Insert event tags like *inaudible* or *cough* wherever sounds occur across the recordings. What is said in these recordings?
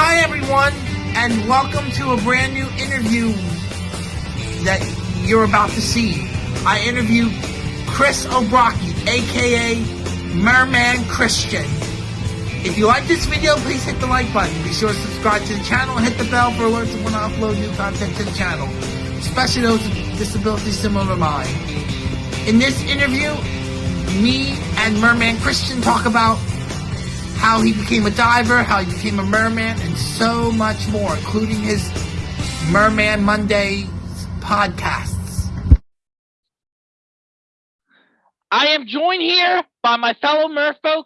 Hi, everyone, and welcome to a brand new interview that you're about to see. I interview Chris O'Brockie, aka Merman Christian. If you like this video, please hit the like button. Be sure to subscribe to the channel and hit the bell for alerts when I upload new content to the channel, especially those with disabilities similar to mine. In this interview, me and Merman Christian talk about how he became a diver, how he became a merman, and so much more, including his Merman Monday podcasts. I am joined here by my fellow merfolk,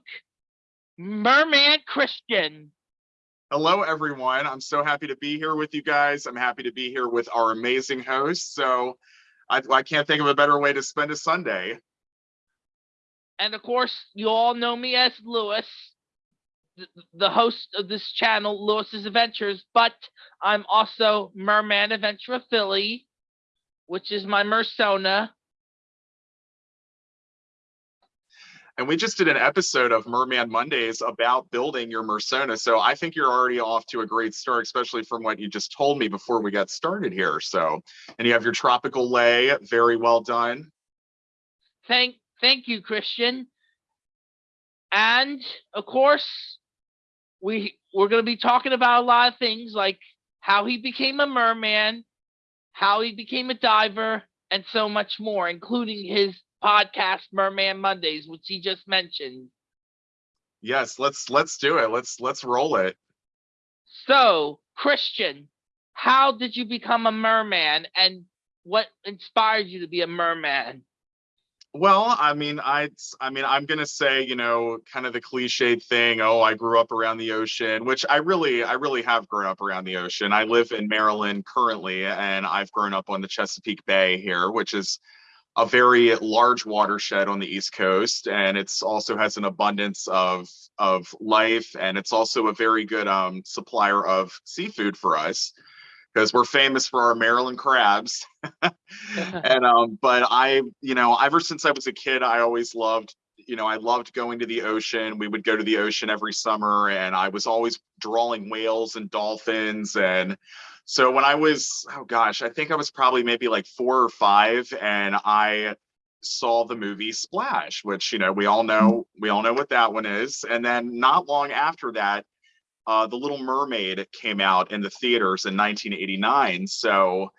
Merman Christian. Hello, everyone. I'm so happy to be here with you guys. I'm happy to be here with our amazing host. So I, I can't think of a better way to spend a Sunday. And of course, you all know me as Lewis, th- the host of this channel, Lewis's Adventures, but I'm also Merman Adventure Philly, which is my Mersona. And we just did an episode of Merman Mondays about building your Mersona. So I think you're already off to a great start, especially from what you just told me before we got started here. So, and you have your tropical lei, very well done. Thank thank you, Christian. And of course, we we're gonna be talking about a lot of things like how he became a merman, how he became a diver, and so much more, including his podcast Merman Mondays, which he just mentioned. Yes, let's let's do it. Let's let's roll it. So, Christian, how did you become a merman and what inspired you to be a merman? Well, I mean, I, I mean, I'm gonna say, you know, kind of the cliched thing. Oh, I grew up around the ocean, which I really, I really have grown up around the ocean. I live in Maryland currently, and I've grown up on the Chesapeake Bay here, which is a very large watershed on the East Coast, and it's also has an abundance of of life, and it's also a very good um, supplier of seafood for us because we're famous for our Maryland crabs. *laughs* *laughs* and um, but I, you know, ever since I was a kid, I always loved, you know, I loved going to the ocean. We would go to the ocean every summer, and I was always drawing whales and dolphins. And so when I was, oh gosh, I think I was probably maybe like four or five, and I saw the movie Splash, which you know we all know we all know what that one is. And then not long after that, uh, The Little Mermaid came out in the theaters in 1989. So,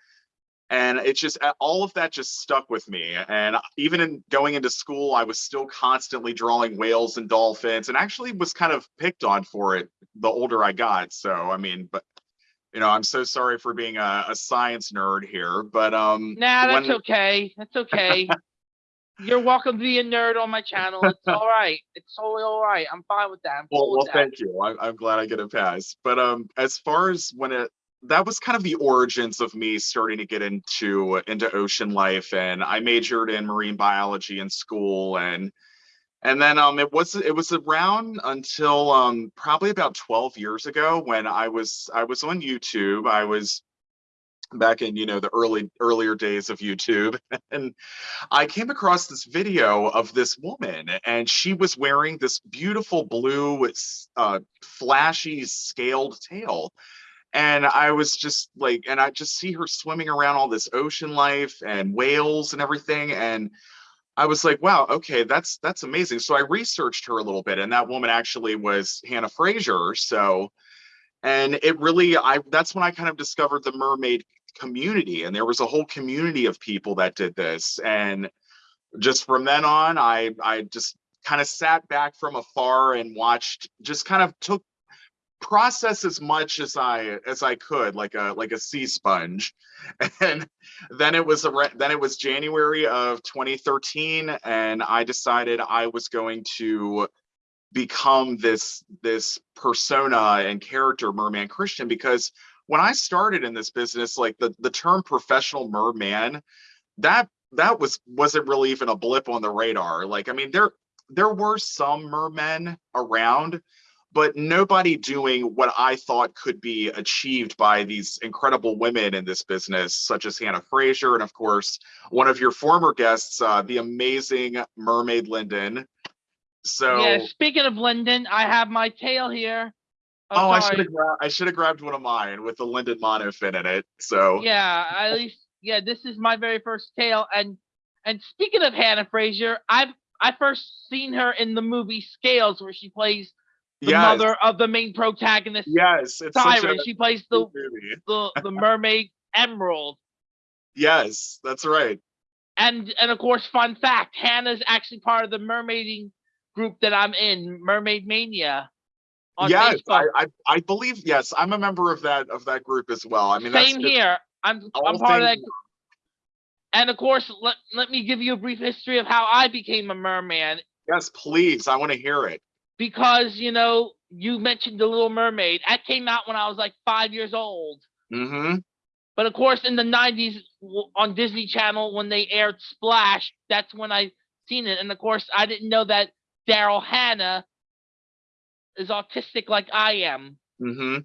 and it just all of that just stuck with me. And even in going into school, I was still constantly drawing whales and dolphins, and actually was kind of picked on for it the older I got. So, I mean, but you know, I'm so sorry for being a, a science nerd here, but um. Nah, that's when- okay. That's okay. *laughs* You're welcome to be a nerd on my channel. It's *laughs* all right. It's totally all right. I'm fine with that. I'm Well, cool well, with that. thank you. I, I'm glad I get a pass. But um, as far as when it, that was kind of the origins of me starting to get into into ocean life, and I majored in marine biology in school, and and then um, it was it was around until um probably about 12 years ago when I was I was on YouTube. I was back in you know the early earlier days of YouTube *laughs* and I came across this video of this woman and she was wearing this beautiful blue uh flashy scaled tail and I was just like and I just see her swimming around all this ocean life and whales and everything and I was like wow okay that's that's amazing. So I researched her a little bit and that woman actually was Hannah Fraser so and it really i that's when i kind of discovered the mermaid community and there was a whole community of people that did this and just from then on i i just kind of sat back from afar and watched just kind of took process as much as i as i could like a like a sea sponge. *laughs* And then it was a then it was january of 2013 and i decided i was going to become this this persona and character merman christian because when i started in this business like the the term professional merman that that was wasn't really even a blip on the radar. Like i mean there there were some mermen around but nobody doing what i thought could be achieved by these incredible women in this business such as hannah fraser and of course one of your former guests uh, the amazing mermaid linden. So yeah, speaking of Linden, I have my tail here oh, I should have gra- I should have grabbed one of mine with the Linden monofin in it. So Yeah, at *laughs* least yeah, this is my very first tail. And and speaking of Hannah Fraser, I've I first seen her in the movie Scales, where she plays the yes, mother of the main protagonist, yes, it's Siren. She plays the movie. *laughs* the the mermaid Emerald. Yes, that's right. And and of course, fun fact: Hannah's actually part of the mermaiding group that I'm in, Mermaid Mania. Yes, I. I I believe yes, I'm a member of that of that group as well. I mean, Same here. I'm I'm part of that. things- And of course, let, let me give you a brief history of how I became a merman. Yes, please, I want to hear it. Because, you know, you mentioned The Little Mermaid. That came out when I was like five years old. Mm-hmm. But of course, in the 90s on Disney Channel, when they aired Splash, that's when I seen it. And of course, I didn't know that Daryl Hannah is autistic like I am, Mm-hmm.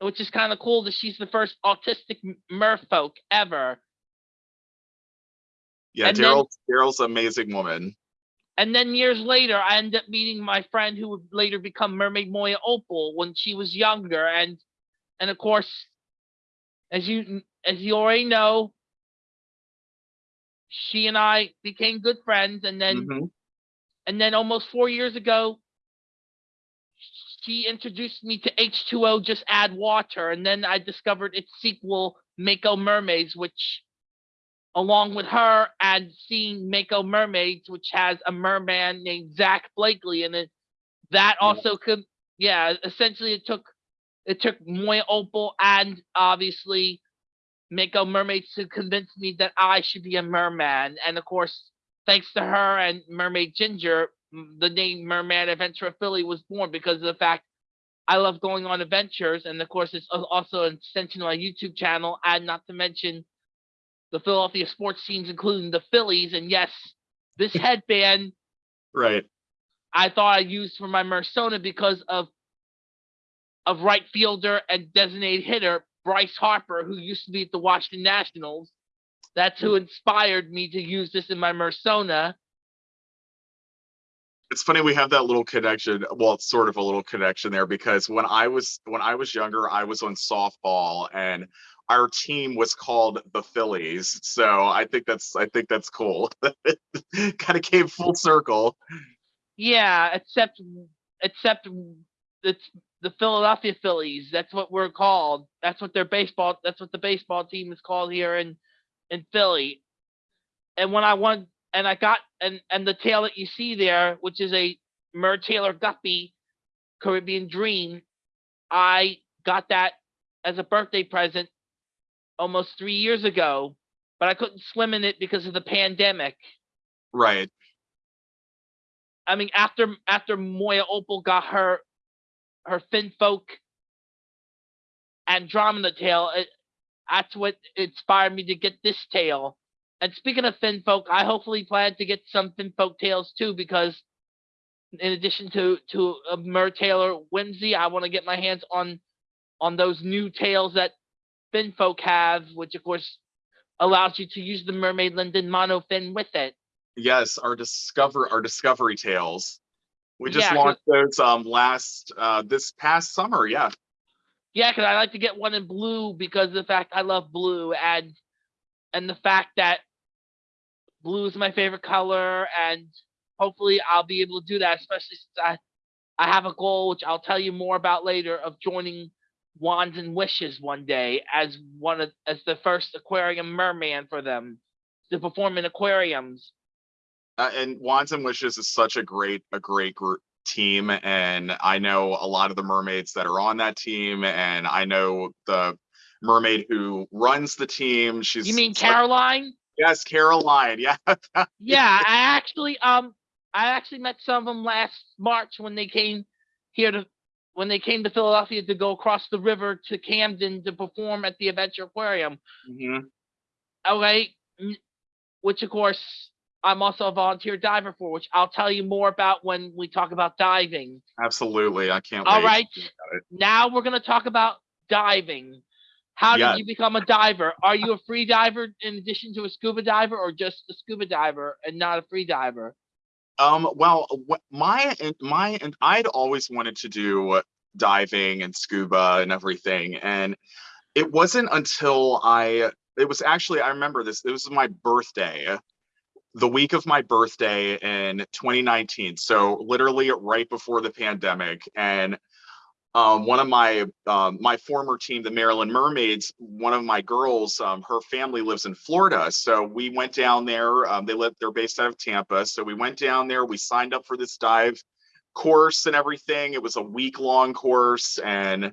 which is kind of cool that she's the first autistic merfolk ever. Yeah, Daryl Daryl's amazing woman. And then years later, I ended up meeting my friend who would later become Mermaid Moya Opal when she was younger, and and of course, as you as you already know, she and I became good friends, and then Mhm. and then almost four years ago, she introduced me to H2O Just Add Water, and then I discovered its sequel, Mako Mermaids, which along with her and seeing Mako Mermaids, which has a merman named Zac Blakely in it, that Yeah. also could yeah, essentially it took it took Moya Opal and obviously Mako Mermaids to convince me that I should be a merman. And of course, thanks to her and Mermaid Ginger, the name Merman Adventure of Philly was born because of the fact I love going on adventures. And of course, it's also an extension of my YouTube channel. And not to mention the Philadelphia sports teams, including the Phillies. And yes, this *laughs* headband Right. I thought I used for my Mersona because of of right fielder and designated hitter Bryce Harper, who used to be at the Washington Nationals. That's who hmm. inspired me to use this in my Mersona. It's funny we have that little connection. Well, it's sort of a little connection there because when I was when I was younger, I was on softball and our team was called the Phillies. So I think that's I think that's cool. *laughs* kind of came full circle. Yeah, except except it's the Philadelphia Phillies. That's what we're called. That's what their baseball. That's what the baseball team is called here in in Philly. And when I won, and I got and and the tail that you see there, which is a Mertailor Guppy Caribbean Dream, I got that as a birthday present almost three years ago, but I couldn't swim in it because of the pandemic. Right. I mean, after after Moya Opal got her her Finfolk Andromeda tail, it, that's what inspired me to get this tail. And speaking of Finfolk, I hopefully plan to get some Finfolk tails too, because in addition to to a Mertailor Whimsy, I want to get my hands on on those new tails that Finfolk have, which of course allows you to use the Mermaid Linden monofin with it. Yes, our discover our discovery tails. We just Yeah, launched those um last uh this past summer. Yeah. Yeah, because I like to get one in blue because of the fact I love blue and and the fact that blue is my favorite color and hopefully I'll be able to do that, especially since I I have a goal which I'll tell you more about later of joining Wands and Wishes one day as one of as the first aquarium merman for them to perform in aquariums. Uh, and Wands and Wishes is such a great a great group team and I know a lot of the mermaids that are on that team and I know the mermaid who runs the team. She's You mean Caroline? Yes, Caroline. Yeah. *laughs* yeah, I actually um I actually met some of them last March when they came here to when they came to Philadelphia to go across the river to Camden to perform at the Adventure Aquarium. Mhm. Okay, which of course I'm also a volunteer diver for, which I'll tell you more about when we talk about diving. Absolutely. I can't All right, now we're gonna talk about diving. How Yeah. did you become a diver? Are you a free diver in addition to a scuba diver, or just a scuba diver and not a free diver? Um, well, my and my and I'd always wanted to do diving and scuba and everything. And it wasn't until I, it was actually, I remember this, it was my birthday, the week of my birthday in 2019. So literally right before the pandemic. And um, one of my um, my former team, the Maryland Mermaids, one of my girls, um, her family lives in Florida, so we went down there. Um, they live, they're based out of Tampa, so we went down there. We signed up for this dive course and everything. It was a week long course, and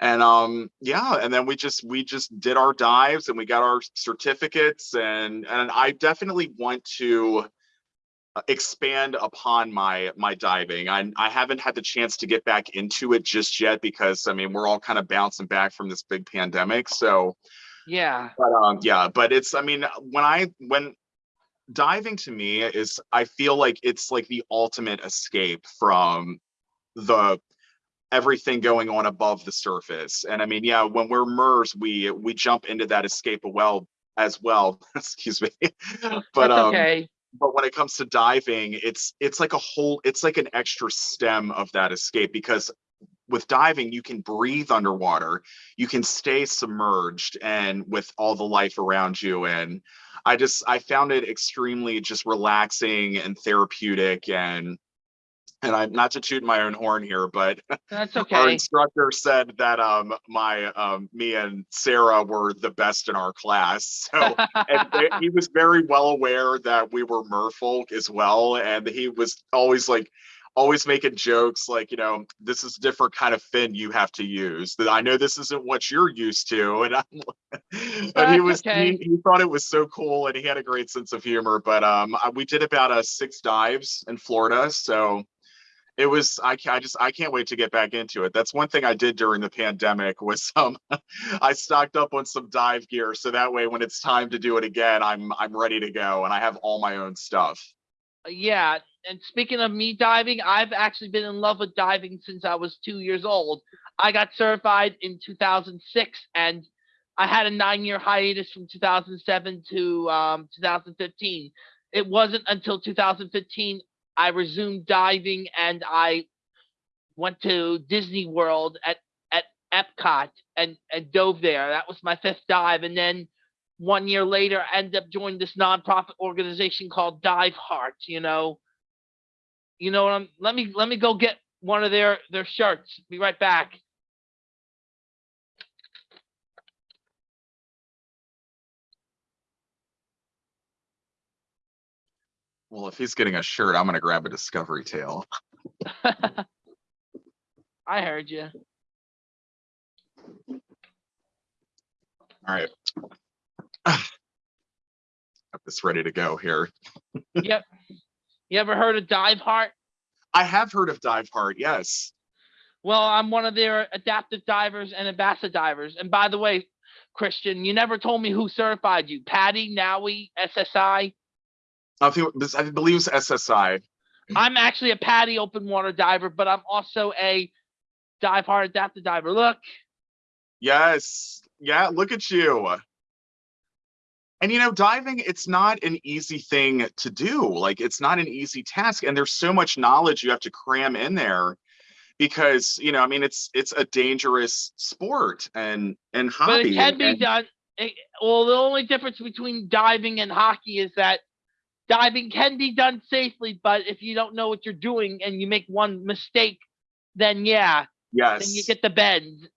and um yeah, and then we just we just did our dives and we got our certificates, and and I definitely want to uh, expand upon my my diving. I I haven't had the chance to get back into it just yet because I mean we're all kind of bouncing back from this big pandemic. So Yeah. but um yeah, but it's I mean when I when diving to me is I feel like it's like the ultimate escape from the everything going on above the surface. And I mean, yeah, when we're MERS, we we jump into that escape a well as well. *laughs* Excuse me. but That's um okay. But when it comes to diving it's it's like a whole it's like an extra stem of that escape because with diving you can breathe underwater you can stay submerged and with all the life around you and i just i found it extremely just relaxing and therapeutic and and i'm not to toot my own horn here but That's *laughs* okay. our instructor said that um my um me and sarah were the best in our class *laughs* so and they- he was very well aware that we were merfolk as well and he was always like always making jokes like you know this is a different kind of fin you have to use that i know this isn't what you're used to *laughs* and, I'm, and he was okay. he, he thought it was so cool and he had a great sense of humor but um we did about uh six dives in florida so it was I, I just i can't wait to get back into it that's one thing i did during the pandemic was *laughs* um i stocked up on some dive gear so that way when it's time to do it again i'm i'm ready to go and i have all my own stuff yeah. And speaking of me diving, I've actually been in love with diving since I was two years old. I got certified in 2006 and I had a nine year hiatus from 2007 to um, 2015. It wasn't until 2015 I resumed diving and I went to Disney World at, at Epcot and, and dove there. That was my fifth dive. And then one year later, I ended up joining this nonprofit organization called Dive Heart. You know, you know what I'm. Let me let me go get one of their their shirts. Be right back. Well if he's getting a shirt i'm gonna grab a discovery Tail. *laughs* I heard you. all right have *sighs* this ready to go here *laughs* Yep. You ever heard of Dive Heart? i have heard of dive heart yes Well, I'm one of their adaptive divers and ambassador divers. And by the way, Christian, you never told me who certified you. PADI, NAUI, SSI. I think this i believe it's ssi I'm actually a PADI open water diver, but I'm also a Dive Heart adaptive diver. Look, Yes. Yeah, look at you. And you know, diving, it's not an easy thing to do. Like it's not an easy task. And there's so much knowledge you have to cram in there because, you know, I mean, it's it's a dangerous sport and and but it can be and- done. it- well, the only difference between diving and hockey is that diving can be done safely, but if you don't know what you're doing and you make one mistake, then yeah, yes. then you get the bend.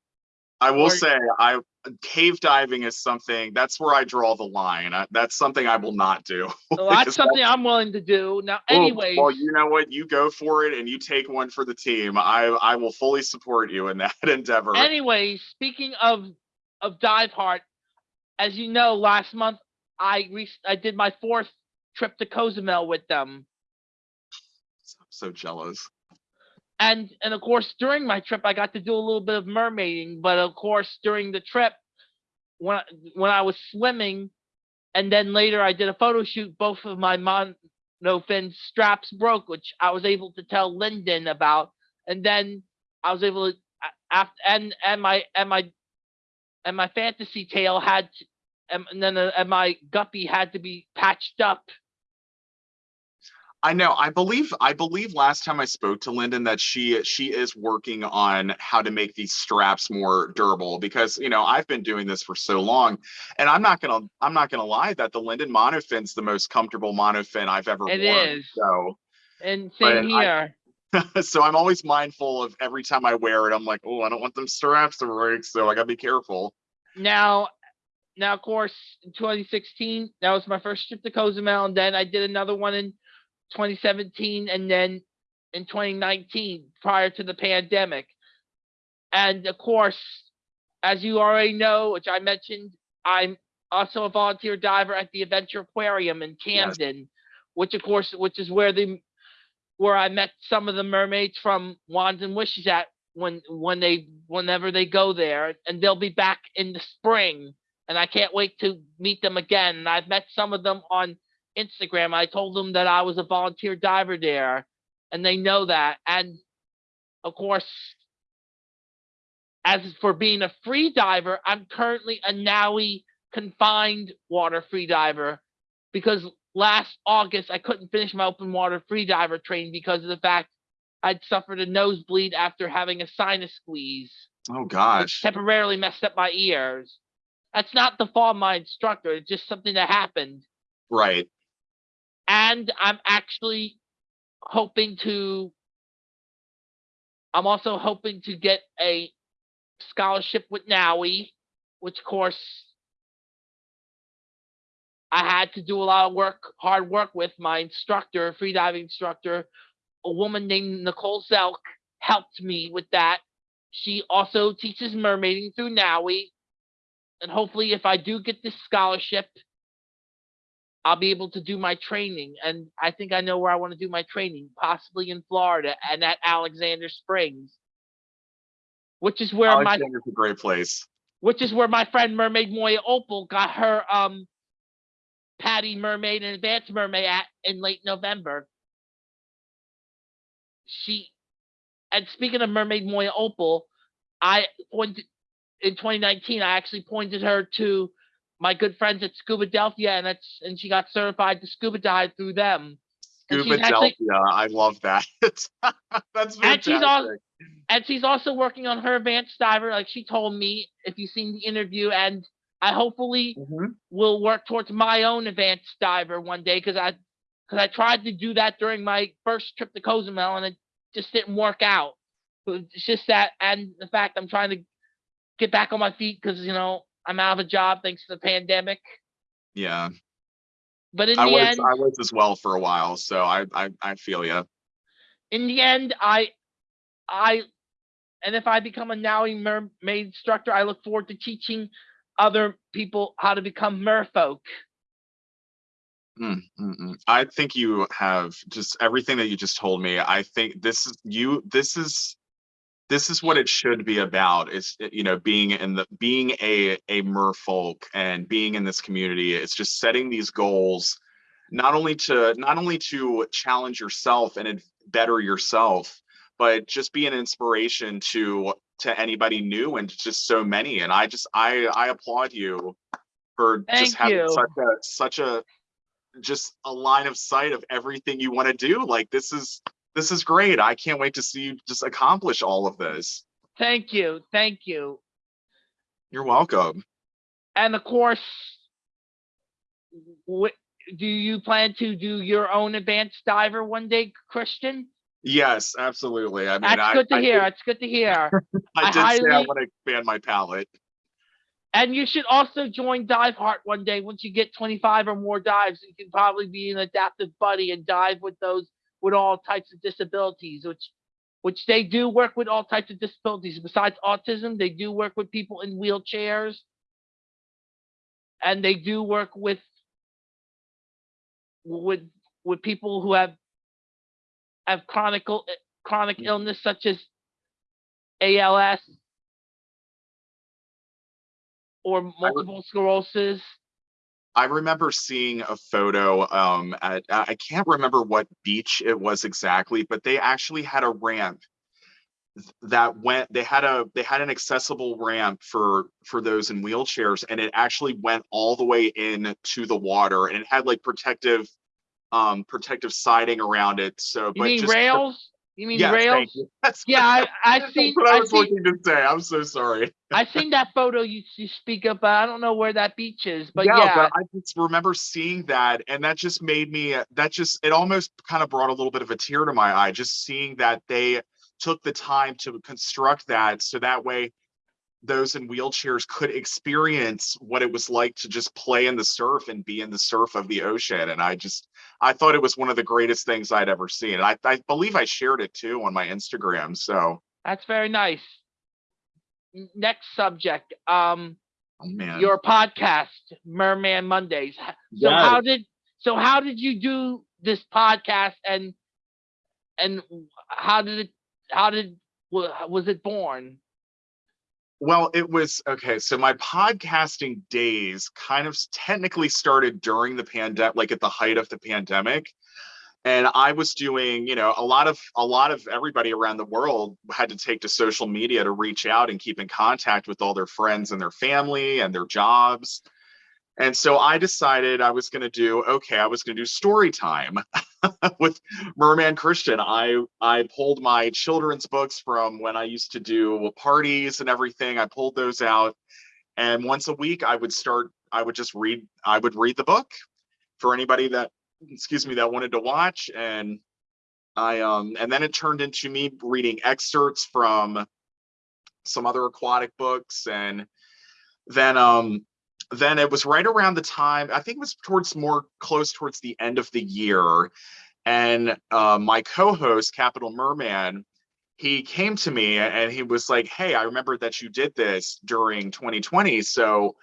I will or- say I cave diving is something that's where I draw the line. Uh, That's something I will not do. *laughs* So that's something I'm willing to do. Now, Anyway, anyways, well, you know what? You go for it and you take one for the team. I I will fully support you in *laughs* that endeavor. anyways, speaking of of dive heart, as you know, last month I re- I did my fourth trip to Cozumel with them. I'm so jealous. and and of course during my trip I got to do a little bit of mermaiding, but of course during the trip when I, when I was swimming and then later I did a photo shoot, both of my monofin straps broke, which I was able to tell Linden about, and then I was able to after and and my and my and my fantasy tail had to, and, and then uh, and my guppy had to be patched up. I know. I believe. I believe last time I spoke to Linden that she she is working on how to make these straps more durable because you know I've been doing this for so long, and I'm not gonna I'm not gonna lie that the Linden monofin's the most comfortable monofin I've ever It worn. is. So And same I- here. *laughs* so I'm always mindful of every time I wear it. I'm like, oh, I don't want them straps to break, so I gotta be careful. Now, now, of course, in 2016, that was my first trip to Cozumel, and then I did another one in 2017, and then in 2019, prior to the pandemic. And of course, as you already know, which I mentioned, I'm also a volunteer diver at the Adventure Aquarium in Yes. Camden, which of course, which is where the where I met some of the mermaids from Wands and Wishes at when when they whenever they go there, and they'll be back in the spring, and I can't wait to meet them again. And I've met some of them on Instagram. I told them that I was a volunteer diver there, and they know that. And of course, as for being a free diver, I'm currently a NAUI confined water free diver because last August I couldn't finish my open water free diver training because of the fact I'd suffered a nosebleed after having a sinus squeeze, Oh gosh. temporarily messed up my ears. That's not the fault of my instructor, it's just something that happened. Right. And I'm actually hoping to I'm also hoping to get a scholarship with NAUI, which of course I had to do a lot of work, hard work with my instructor, freediving instructor, a woman named Nicole Zelk helped me with that. She also teaches mermaiding through NAUI. And hopefully if I do get this scholarship, I'll be able to do my training. And I think I know where I want to do my training, possibly in Florida and at Alexander Springs. Which is where my Alexander's a great place. which is where my friend Mermaid Moya Opal got her um PADI Mermaid and Advanced Mermaid at in late November. She and speaking of Mermaid Moya Opal, I pointed in 2019. I actually pointed her to my good friends at Scuba Delphia, and that's and she got certified to scuba dive through them. Scuba Delphia. I love that. *laughs* That's And she's al- and she's also working on her advanced diver, like she told me. If you've seen the interview, and I hopefully Mhm. will work towards my own advanced diver one day because I because I tried to do that during my first trip to Cozumel and it just didn't work out. It's just that and the fact I'm trying to get back on my feet because you know I'm out of a job thanks to the pandemic. Yeah. But in I the was end, I was as well for a while, so I I, I feel you. in the end, I I and if I become a NAUI mermaid instructor, I look forward to teaching other people how to become merfolk. Mm, mm, mm. I think you have just everything that you just told me. I think this is you. This is this is what it should be about. Is uh, you know being in the being a a merfolk and being in this community. It's just setting these goals, not only to not only to challenge yourself and better yourself, but just be an inspiration to to anybody new and just so many. And I just I I applaud you for Thank just having you. such a such a just a line of sight of everything you want to do. Like this is this is great. I can't wait to see you just accomplish all of this. Thank you, thank you. You're welcome. And of course, do you plan to do your own advanced diver one day, Christian? Yes, absolutely. I mean, That's I, good to I hear. did- That's good to hear. *laughs* I, I did say I highly- want to expand my palette. and you should also join Dive Heart one day. Once you get 25 or more dives, you can probably be an adaptive buddy and dive with those with all types of disabilities, which which they do work with all types of disabilities. Besides autism, they do work with people in wheelchairs. And they do work with with with people who have have chronic chronic mm. illness such as ALS or multiple sclerosis. I remember seeing a photo um at I can't remember what beach it was exactly, but they actually had a ramp that went they had a they had an accessible ramp for for those in wheelchairs and it actually went all the way in to the water and it had like protective um protective siding around it. So You but mean just rails? You mean Yes, rails? you. *laughs* Yeah, I, *laughs* I that's seen, what I I was seen, looking to say. I'm so sorry. *laughs* I seen that photo you, you speak of, but I don't know where that beach is. But yeah, yeah, but I just remember seeing that, and that just made me. Uh, that just it almost kind of brought a little bit of a tear to my eye, just seeing that they took the time to construct that, so that way those in wheelchairs could experience what it was like to just play in the surf and be in the surf of the ocean. And I just, I thought it was one of the greatest things I'd ever seen. And I, I believe I shared it too on my Instagram. So, that's very nice. Next subject, um, oh, man. your podcast, Merman Mondays. So Yes. how did, so how did you do this podcast and, and how did it, how did, wa- was it born? Well, it was okay. So my podcasting days kind of technically started during the pandemic, like at the height of the pandemic. And I was doing, you know, a lot of a lot of everybody around the world had to take to social media to reach out and keep in contact with all their friends and their family and their jobs. And so I decided I was going to do okay, I was going to do story time *laughs* with Merman Christian. I I pulled my children's books from when I used to do parties and everything. I pulled those out, and once a week I would start. I would just read. I would read the book for anybody that, excuse me, that wanted to watch. And I um and then it turned into me reading excerpts from some other aquatic books, and then um then it was right around the time i think it was towards more close towards the end of the year and uh, my co-host capital merman he came to me and he was like hey i remember that you did this during 2020 so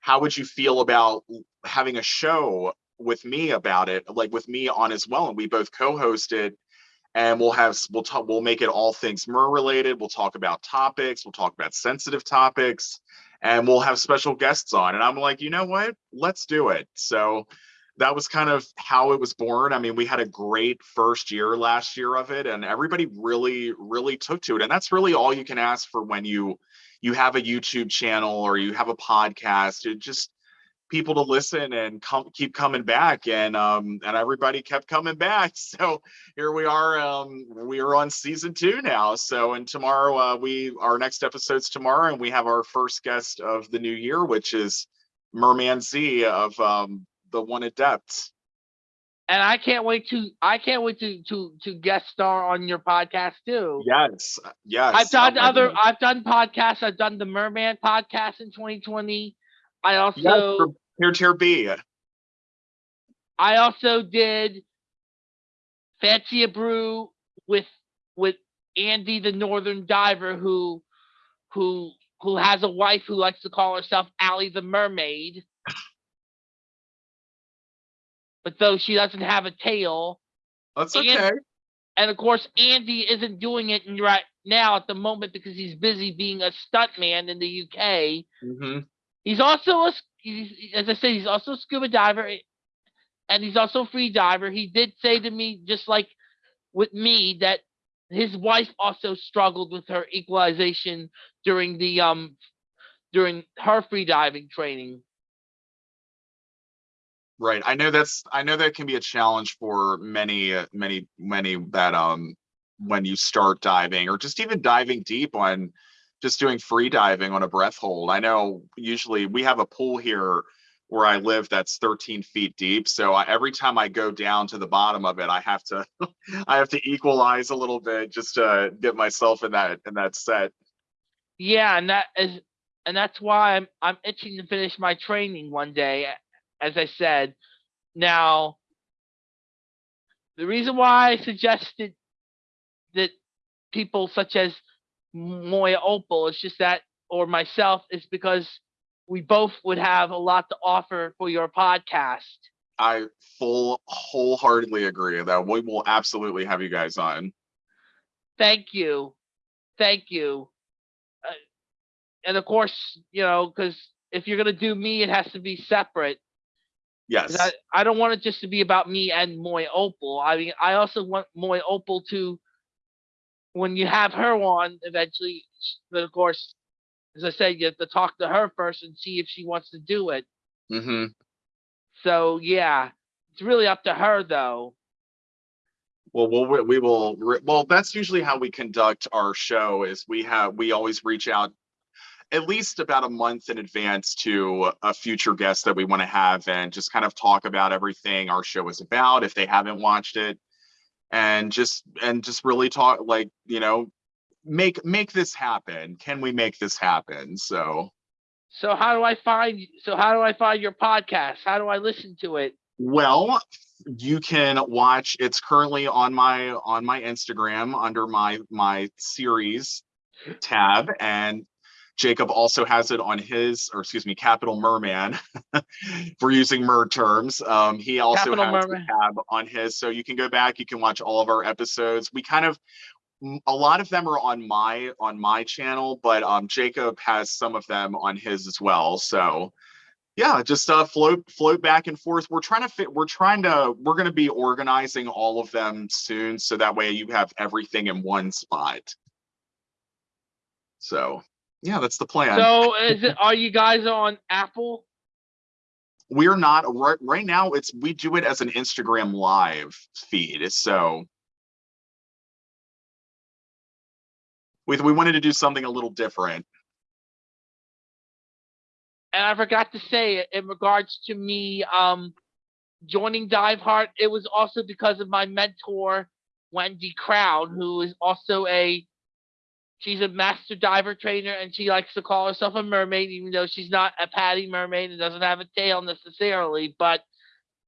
how would you feel about having a show with me about it like with me on as well? And we both co-hosted and we'll have we'll talk we'll make it all things mer related we'll talk about topics we'll talk about sensitive topics and we'll have special guests on. And I'm like, you know what? Let's do it. So that was kind of how it was born. I mean, we had a great first year last year of it, and everybody really, really took to it. And that's really all you can ask for when you you have a YouTube channel or you have a podcast. It just people to listen and come keep coming back and um and everybody kept coming back *laughs* so here we are um we are on season two now so and tomorrow uh we our next episode's tomorrow and we have our first guest of the new year which is merman z of um the one adept And I can't wait to, I can't wait to, to, to guest star on your podcast too. yes yes I've done my other. I've done podcasts. I've done the Merman podcast in 2020. I also, Here Tier B. I also did Fancy a Brew with with Andy the Northern Diver who who who has a wife who likes to call herself Allie the Mermaid. But though she doesn't have a tail, That's And- okay. and of course Andy isn't doing it right now at the moment because he's busy being a stuntman in the UK. hmm He's also a, as I said, he's also a scuba diver, eh, and he's also a free diver. He did say to me, just like with me, that his wife also struggled with her equalization during the um during her free diving training. Right. I know that's I know that can be a challenge for many uh, many many that um when you start diving or just even diving deep on just doing free diving on a breath hold. I know usually we have a pool here where I live that's 13 feet deep. So I, every time I go down to the bottom of it, I have to *laughs* I have to equalize a little bit just to get myself in that in that set. Yeah, and that is and that's why I'm I'm itching to finish my training one day, as I said. Now the reason why I suggested that people such as Moya Opal It's just that or myself is because we both would have a lot to offer for your podcast. I full wholeheartedly agree that we will absolutely have you guys on. Thank you. Thank you. Uh, and of course, you know, because if you're going to do me, it has to be separate. Yes. I, I don't want it just to be about me and Moy Opal. I mean, I also want Moy Opal to, when you have her on eventually, but of course, as I said, you have to talk to her first and see if she wants to do it. hmm So yeah, it's really up to her though. Well, we'll we will well. That's usually how we conduct our show. Is we have we always reach out at least about a month in advance to a future guest that we want to have and just kind of talk about everything our show is about if they haven't watched it and just and just really talk like you know make make this happen. Can we make this happen? So. So how do i find so how do i find your podcast? How do i listen to it? Well you can watch it's currently on my on my instagram under my my series tab and Jacob also has it on his, or excuse me, Capital Merman. *laughs* for using mer terms. Um, he also Capital has Merman. the tab on his, so you can go back. You can watch all of our episodes. We kind of, a lot of them are on my on my channel, but um, Jacob has some of them on his as well. So yeah, just uh, float float back and forth. We're trying to fit. We're trying to. We're going to be organizing all of them soon, so that way you have everything in one spot. So yeah, that's the plan. So is it are you guys on Apple? We're not right right now it's we do it as an Instagram live feed. So we we wanted to do something a little different. And I forgot to say it in regards to me um joining Dive Heart, it was also because of my mentor Wendy Crown, who is also a She's a master diver trainer and she likes to call herself a mermaid, even though she's not a PADI mermaid and doesn't have a tail necessarily, but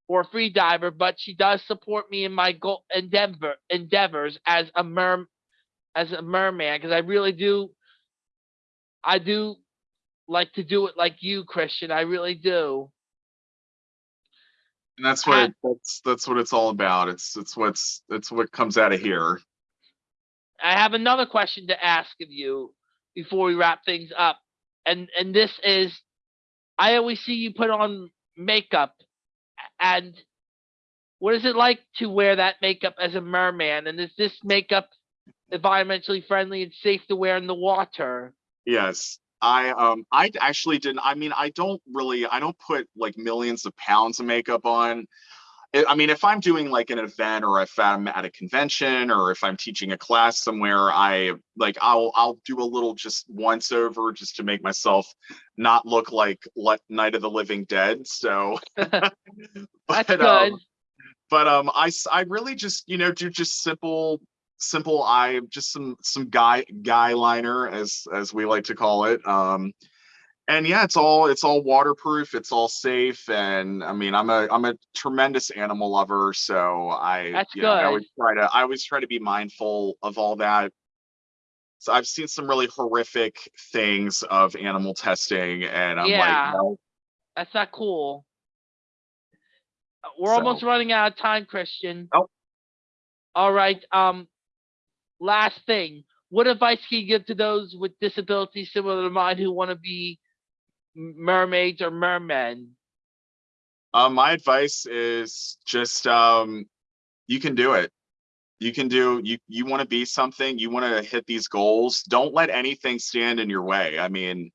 or a free diver, but she does support me in my goal endeavor endeavors as a mer as a merman because I really do I do like to do it like you, Christian. I really do. And that's what and, that's that's what it's all about. It's it's what's it's what comes out of here. I have another question to ask of you before we wrap things up. And and this is I always see you put on makeup and what is it like to wear that makeup as a merman? And is this makeup environmentally friendly and safe to wear in the water? Yes. I um I actually didn't I mean I don't really I don't put like millions of pounds of makeup on. I mean, if I'm doing like an event or if I'm at a convention or if I'm teaching a class somewhere, I like I'll I'll do a little just once over just to make myself not look like let Night of the Living Dead. So *laughs* *laughs* but, That's good. Um, but um I I really just, you know, do just simple simple eye just some some guy guy liner as as we like to call it. Um and yeah, it's all it's all waterproof, it's all safe, and I mean, I'm a I'm a tremendous animal lover, so I That's you good. know I always try to I always try to be mindful of all that. So I've seen some really horrific things of animal testing, and I'm yeah, like, no. that's not cool. We're so. almost running out of time, Christian. Oh. All right. Um, last thing. What advice can you give to those with disabilities similar to mine who want to be mermaids or mermen? Um, my advice is just um, you can do it. You can do you you want to be something, you want to hit these goals. Don't let anything stand in your way. I mean,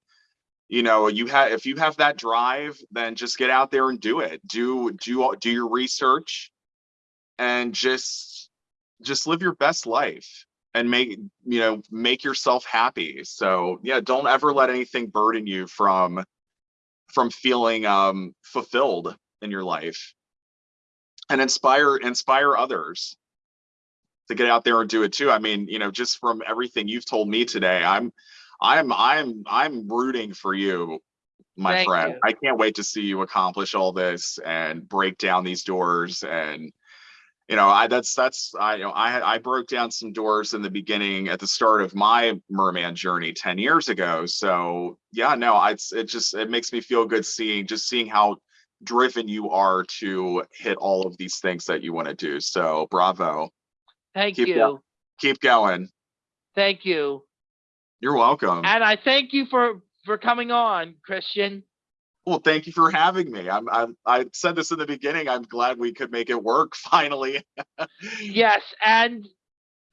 you know, you have if you have that drive, then just get out there and do it. Do do do your research and just just live your best life and make you know make yourself happy. So yeah don't ever let anything burden you from from feeling um fulfilled in your life. And inspire inspire others to get out there and do it too. I mean you know just from everything you've told me today i'm i'm i'm i'm rooting for you my Thank friend. you. i can't wait to see you accomplish all this and break down these doors and you know, I that's that's I you know I I broke down some doors in the beginning at the start of my merman journey 10 years ago. So yeah, no, I it just it makes me feel good seeing just seeing how driven you are to hit all of these things that you want to do. So bravo. Thank keep you. Go, keep going. Thank you. You're welcome. And I thank you for for coming on, Christian. Well, thank you for having me. I'm, I'm I said this in the beginning. I'm glad we could make it work *laughs* finally. yes, and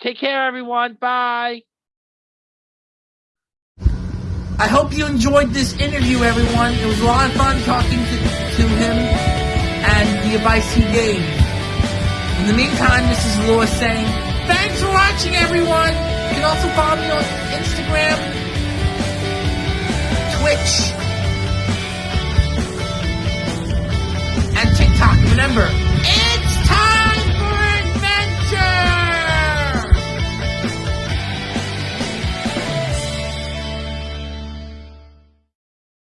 take care, everyone. Bye. I hope you enjoyed this interview, everyone. It was a lot of fun talking to, to him. and the advice he gave. In the meantime, this is Lewis saying, thanks for watching, everyone. You can also follow me on Instagram, Twitch, Remember,